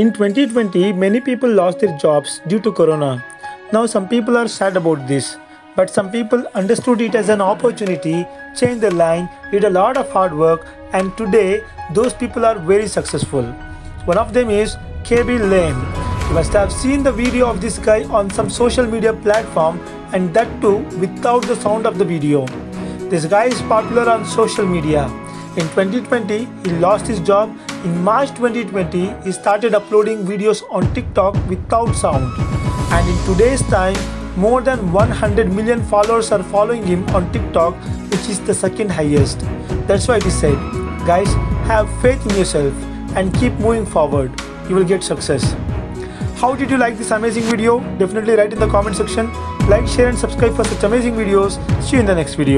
In 2020, many people lost their jobs due to corona. Now, some people are sad about this, but some people understood it as an opportunity, changed their line, did a lot of hard work, and today those people are very successful. One of them is Khaby Lame. You must have seen the video of this guy on some social media platform, and that too without the sound of the video. This guy is popular on social media. In 2020, he lost his job. In March 2020, he started uploading videos on TikTok without sound. And in today's time, more than 100 million followers are following him on TikTok, which is the second highest. That's why he said, guys, have faith in yourself and keep moving forward. You will get success. How did you like this amazing video? Definitely write in the comment section. Like, share and subscribe for such amazing videos. See you in the next video.